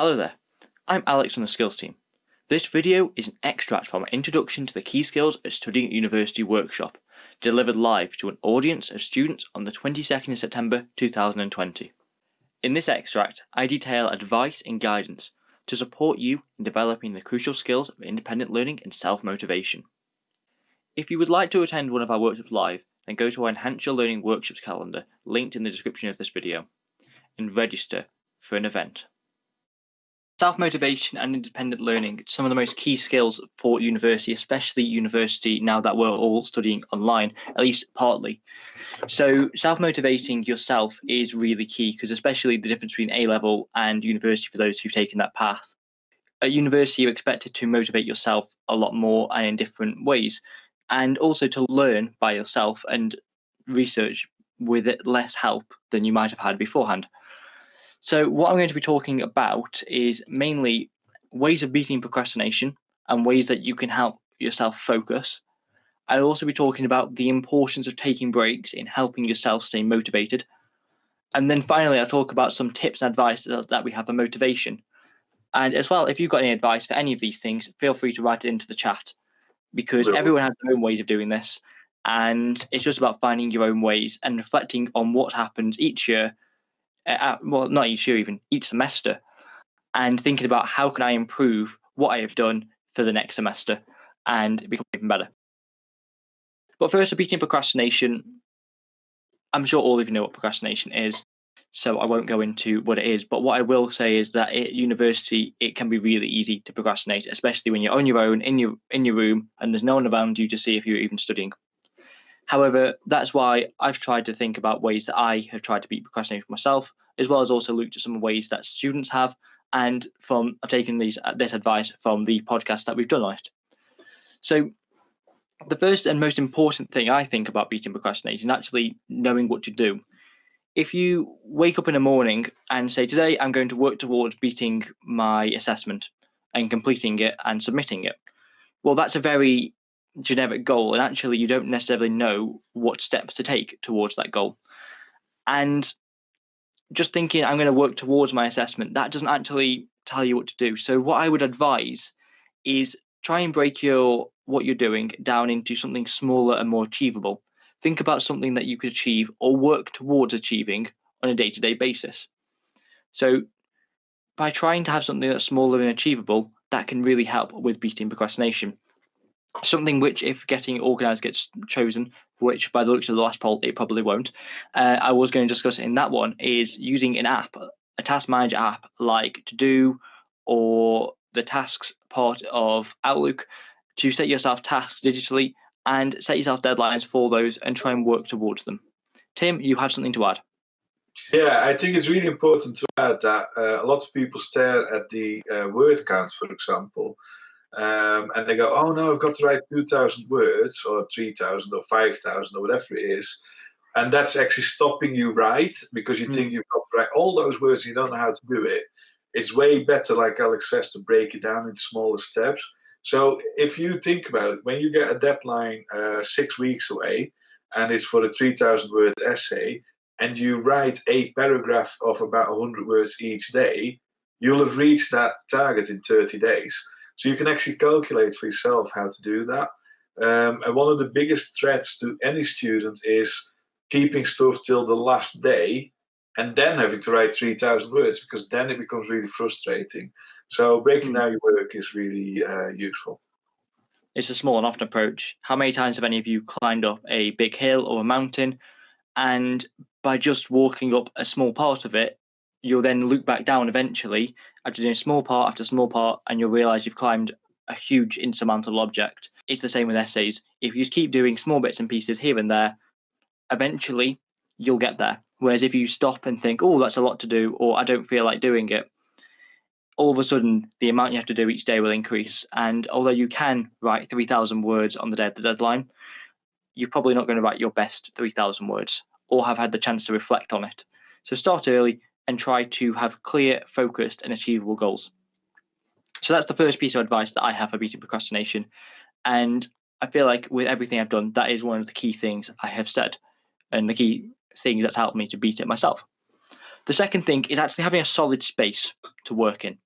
Hello there, I'm Alex from the Skills team. This video is an extract from our Introduction to the Key Skills at Studying at University workshop, delivered live to an audience of students on the 22nd of September 2020. In this extract, I detail advice and guidance to support you in developing the crucial skills of independent learning and self-motivation. If you would like to attend one of our workshops live, then go to our Enhance Your Learning Workshops calendar linked in the description of this video and register for an event. Self-motivation and independent learning, some of the most key skills for university, especially university now that we're all studying online, at least partly. So self-motivating yourself is really key because especially the difference between A-level and university for those who've taken that path. At university, you're expected to motivate yourself a lot more and in different ways, and also to learn by yourself and research with less help than you might have had beforehand. So what I'm going to be talking about is mainly ways of beating procrastination and ways that you can help yourself focus. I'll also be talking about the importance of taking breaks in helping yourself stay motivated. And then finally, I'll talk about some tips and advice that we have for motivation. And as well, if you've got any advice for any of these things, feel free to write it into the chat because everyone has their own ways of doing this. And it's just about finding your own ways and reflecting on what happens each year uh, well, not each year, even each semester, and thinking about how can I improve what I have done for the next semester and become even better. But first, beating procrastination. I'm sure all of you know what procrastination is, so I won't go into what it is. But what I will say is that at university, it can be really easy to procrastinate, especially when you're on your own in your in your room and there's no one around you to see if you're even studying. However, that's why I've tried to think about ways that I have tried to beat procrastination for myself, as well as also looked at some ways that students have, and from I've taken these uh, this advice from the podcast that we've done on it. So the first and most important thing I think about beating procrastination is actually knowing what to do. If you wake up in the morning and say, Today I'm going to work towards beating my assessment and completing it and submitting it, well, that's a very generic goal and actually you don't necessarily know what steps to take towards that goal. And just thinking i'm going to work towards my assessment that doesn't actually tell you what to do. So what i would advise is try and break your what you're doing down into something smaller and more achievable. Think about something that you could achieve or work towards achieving on a day-to-day basis. So by trying to have something that's smaller and achievable that can really help with beating procrastination something which, if getting organised gets chosen, which by the looks of the last poll, it probably won't, uh, I was going to discuss in that one is using an app, a task manager app like To Do or the tasks part of Outlook to set yourself tasks digitally and set yourself deadlines for those and try and work towards them. Tim, you have something to add. Yeah, I think it's really important to add that uh, a lot of people stare at the uh, word count, for example, um, and they go, oh no, I've got to write 2,000 words or 3,000 or 5,000 or whatever it is. And that's actually stopping you right because you mm. think you've got to write all those words, you don't know how to do it. It's way better, like Alex says, to break it down into smaller steps. So if you think about it, when you get a deadline uh, six weeks away and it's for a 3,000 word essay, and you write a paragraph of about 100 words each day, you'll have reached that target in 30 days. So you can actually calculate for yourself how to do that. Um, and one of the biggest threats to any student is keeping stuff till the last day and then having to write 3,000 words because then it becomes really frustrating. So breaking down your work is really uh, useful. It's a small and often approach. How many times have any of you climbed up a big hill or a mountain and by just walking up a small part of it, you'll then look back down eventually after doing small part after small part, and you'll realize you've climbed a huge insurmountable object. It's the same with essays. If you just keep doing small bits and pieces here and there, eventually you'll get there. Whereas if you stop and think, oh, that's a lot to do, or I don't feel like doing it, all of a sudden the amount you have to do each day will increase. And although you can write 3,000 words on the day of the deadline, you're probably not going to write your best 3,000 words or have had the chance to reflect on it. So start early, and try to have clear, focused, and achievable goals. So that's the first piece of advice that I have for beating procrastination. And I feel like with everything I've done, that is one of the key things I have said and the key thing that's helped me to beat it myself. The second thing is actually having a solid space to work in.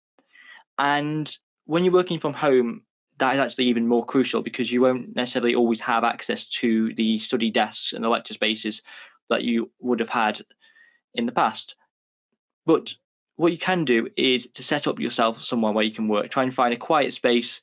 And when you're working from home, that is actually even more crucial because you won't necessarily always have access to the study desks and the lecture spaces that you would have had in the past. But what you can do is to set up yourself somewhere where you can work. Try and find a quiet space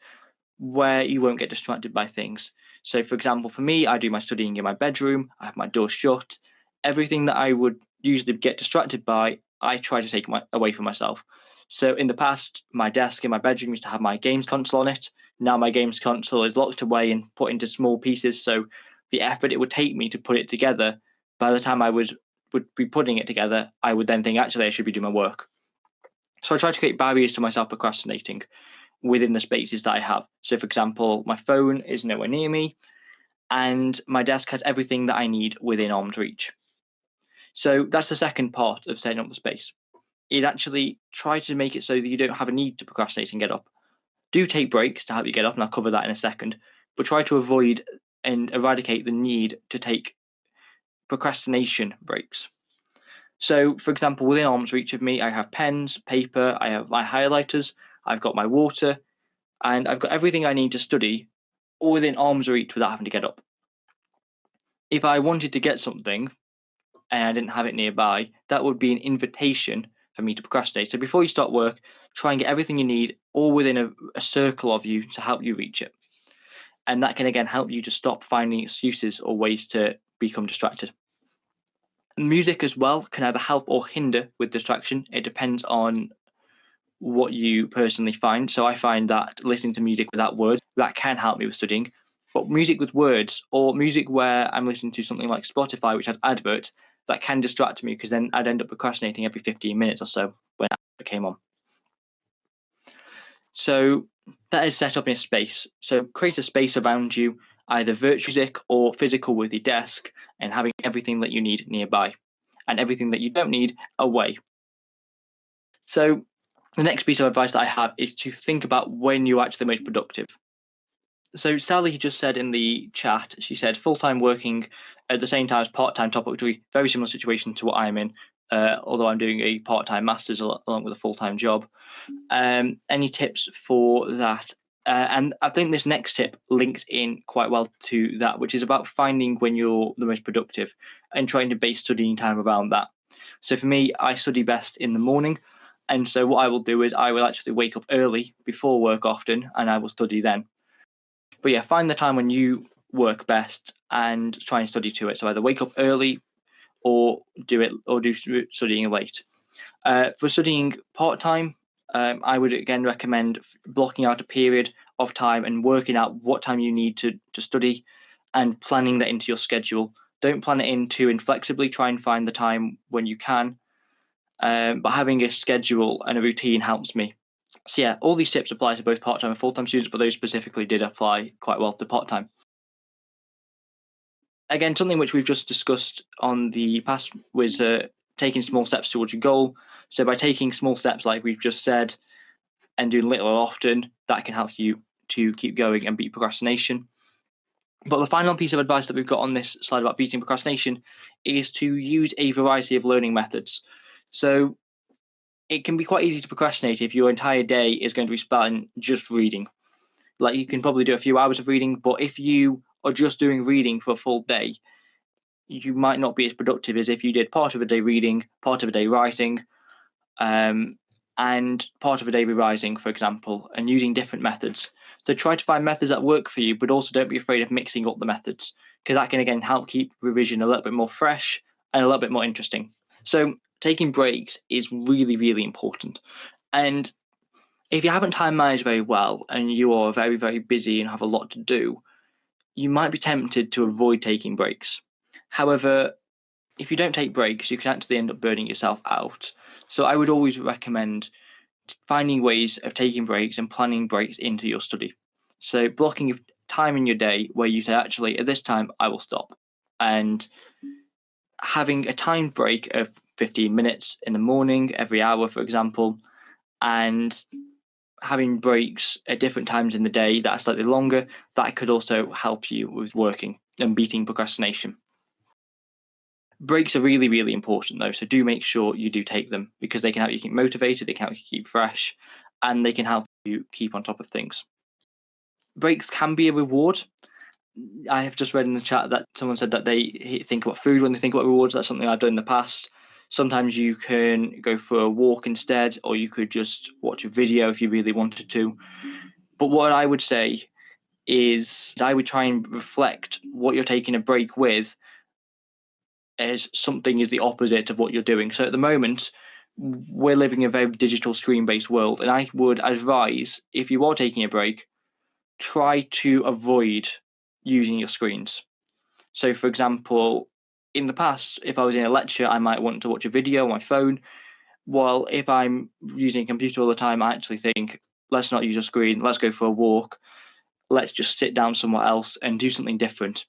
where you won't get distracted by things. So, for example, for me, I do my studying in my bedroom, I have my door shut. Everything that I would usually get distracted by, I try to take my, away from myself. So, in the past, my desk in my bedroom used to have my games console on it. Now, my games console is locked away and put into small pieces. So, the effort it would take me to put it together, by the time I would, would be putting it together, I would then think, actually, I should be doing my work. So, I try to create barriers to myself procrastinating within the spaces that I have. So, for example, my phone is nowhere near me, and my desk has everything that I need within arm's reach. So that's the second part of setting up the space. Is actually try to make it so that you don't have a need to procrastinate and get up. Do take breaks to help you get up, and I'll cover that in a second. But try to avoid and eradicate the need to take procrastination breaks. So, for example, within arm's reach of me, I have pens, paper, I have my highlighters, I've got my water, and I've got everything I need to study all within arm's reach without having to get up. If I wanted to get something and I didn't have it nearby, that would be an invitation for me to procrastinate. So before you start work, try and get everything you need all within a, a circle of you to help you reach it. And that can again help you to stop finding excuses or ways to become distracted. Music as well can either help or hinder with distraction. It depends on what you personally find. So I find that listening to music without words that can help me with studying. But music with words or music where I'm listening to something like Spotify, which has adverts, that can distract me because then I'd end up procrastinating every 15 minutes or so when it came on. So that is set up in a space. So create a space around you, either virtual music or physical with your desk, and having everything that you need nearby and everything that you don't need away. So the next piece of advice that I have is to think about when you're actually most productive. So Sally just said in the chat, she said full-time working at the same time as part-time top up very similar situation to what I'm in, uh, although I'm doing a part-time master's along with a full-time job. Um, any tips for that? Uh, and I think this next tip links in quite well to that, which is about finding when you're the most productive and trying to base studying time around that. So for me, I study best in the morning. And so what I will do is I will actually wake up early before work often and I will study then. But yeah, find the time when you work best and try and study to it. So either wake up early or do it or do studying late. Uh, for studying part time, um, I would again recommend blocking out a period of time and working out what time you need to, to study and planning that into your schedule. Don't plan it in too inflexibly. Try and find the time when you can um, but having a schedule and a routine helps me. So yeah, all these tips apply to both part-time and full-time students, but those specifically did apply quite well to part-time. Again, something which we've just discussed on the past was uh, taking small steps towards your goal. So by taking small steps, like we've just said, and doing little often, that can help you to keep going and beat procrastination. But the final piece of advice that we've got on this slide about beating procrastination is to use a variety of learning methods. So it can be quite easy to procrastinate if your entire day is going to be spent just reading. Like you can probably do a few hours of reading, but if you are just doing reading for a full day, you might not be as productive as if you did part of a day reading, part of a day writing, um, and part of a day revising, for example, and using different methods. So try to find methods that work for you, but also don't be afraid of mixing up the methods because that can again help keep revision a little bit more fresh and a little bit more interesting. So taking breaks is really, really important. And if you haven't time managed very well and you are very, very busy and have a lot to do, you might be tempted to avoid taking breaks. However, if you don't take breaks, you can actually end up burning yourself out. So I would always recommend finding ways of taking breaks and planning breaks into your study. So blocking time in your day where you say, actually, at this time, I will stop. And having a timed break of 15 minutes in the morning every hour, for example, and having breaks at different times in the day that are slightly longer, that could also help you with working and beating procrastination. Breaks are really, really important though, so do make sure you do take them because they can help you keep motivated, they can help you keep fresh, and they can help you keep on top of things. Breaks can be a reward. I have just read in the chat that someone said that they think about food when they think about rewards. That's something I've done in the past. Sometimes you can go for a walk instead, or you could just watch a video if you really wanted to. But what I would say is I would try and reflect what you're taking a break with as something is the opposite of what you're doing. So at the moment, we're living in a very digital screen based world, and I would advise if you are taking a break, try to avoid using your screens. So, for example, in the past, if I was in a lecture, I might want to watch a video on my phone. While if I'm using a computer all the time, I actually think, let's not use a screen, let's go for a walk, let's just sit down somewhere else and do something different.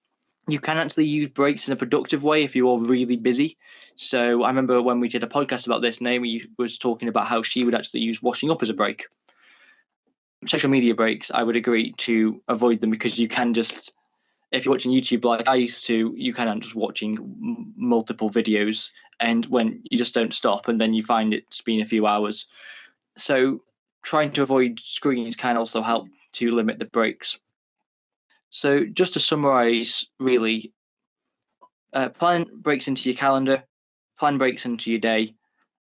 You can actually use breaks in a productive way if you're really busy. So I remember when we did a podcast about this, Naomi was talking about how she would actually use washing up as a break. Social media breaks, I would agree to avoid them because you can just if you're watching YouTube like I used to, you kind of just watching multiple videos, and when you just don't stop, and then you find it's been a few hours. So trying to avoid screens can also help to limit the breaks. So just to summarize, really, uh, plan breaks into your calendar, plan breaks into your day,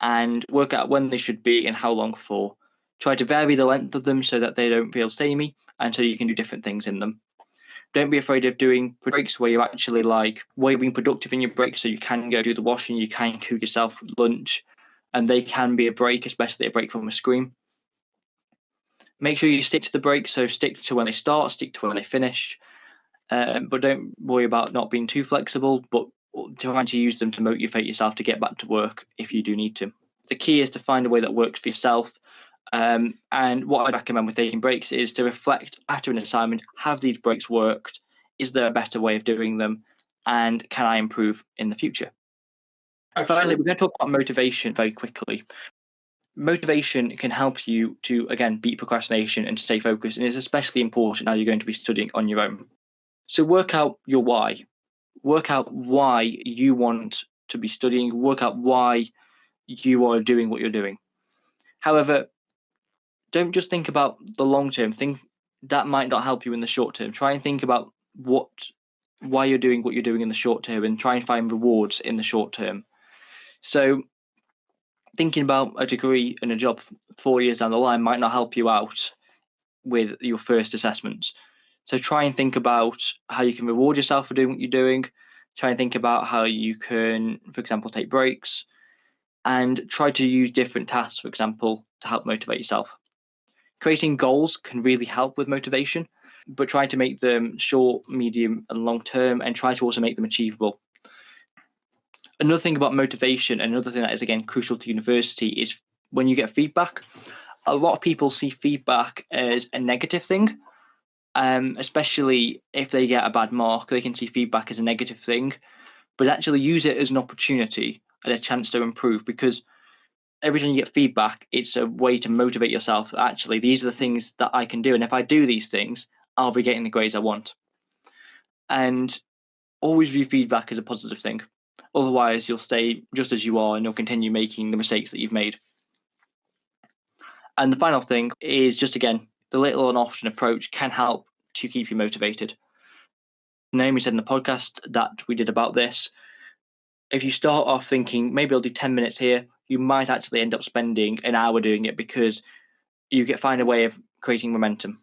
and work out when they should be and how long for. Try to vary the length of them so that they don't feel samey and so you can do different things in them. Don't be afraid of doing breaks where you're actually like you're being productive in your breaks so you can go do the washing, you can cook yourself lunch, and they can be a break, especially a break from a screen. Make sure you stick to the breaks, so stick to when they start, stick to when they finish, um, but don't worry about not being too flexible, but trying to use them to motivate yourself to get back to work if you do need to. The key is to find a way that works for yourself. Um, and what I recommend with taking breaks is to reflect after an assignment have these breaks worked? Is there a better way of doing them? And can I improve in the future? Finally, we're going to talk about motivation very quickly motivation can help you to again beat procrastination and stay focused and it's especially important now you're going to be studying on your own. So work out your why. Work out why you want to be studying. Work out why you are doing what you're doing. However don't just think about the long term. Think that might not help you in the short term. Try and think about what why you're doing what you're doing in the short term and try and find rewards in the short term. So thinking about a degree and a job four years down the line might not help you out with your first assessments. So try and think about how you can reward yourself for doing what you're doing. Try and think about how you can, for example, take breaks and try to use different tasks, for example, to help motivate yourself. Creating goals can really help with motivation, but try to make them short, medium, and long term and try to also make them achievable another thing about motivation, and another thing that is again crucial to university is when you get feedback. A lot of people see feedback as a negative thing, um, especially if they get a bad mark. They can see feedback as a negative thing, but actually use it as an opportunity and a chance to improve because every time you get feedback, it's a way to motivate yourself. Actually, these are the things that I can do, and if I do these things, I'll be getting the grades I want. And always view feedback as a positive thing. Otherwise, you'll stay just as you are and you'll continue making the mistakes that you've made. And the final thing is just again, the little and often approach can help to keep you motivated. Naomi said in the podcast that we did about this. If you start off thinking maybe I'll do 10 minutes here, you might actually end up spending an hour doing it because you get find a way of creating momentum.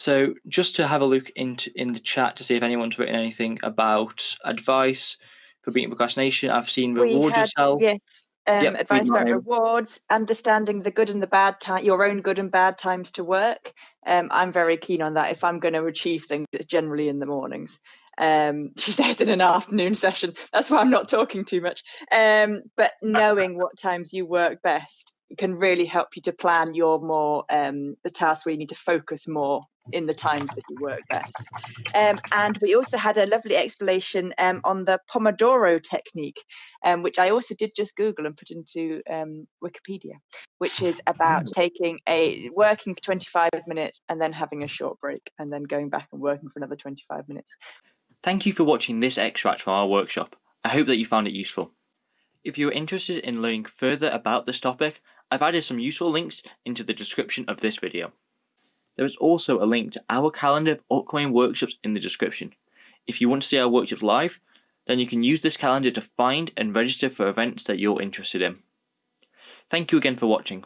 So just to have a look into in the chat to see if anyone's written anything about advice for beating procrastination. I've seen reward had, yourself. Yes. Um, yep, advice about rewards, understanding the good and the bad time, your own good and bad times to work. Um, I'm very keen on that. If I'm going to achieve things, it's generally in the mornings. Um, she says in an afternoon session. That's why I'm not talking too much. Um, but knowing what times you work best can really help you to plan your more um, the tasks where you need to focus more in the times that you work best. Um, and we also had a lovely explanation um, on the Pomodoro technique, um, which I also did just Google and put into um, Wikipedia, which is about mm. taking a working for 25 minutes and then having a short break and then going back and working for another 25 minutes. Thank you for watching this extract from our workshop. I hope that you found it useful. If you're interested in learning further about this topic, I've added some useful links into the description of this video. There is also a link to our calendar of upcoming workshops in the description. If you want to see our workshops live, then you can use this calendar to find and register for events that you're interested in. Thank you again for watching.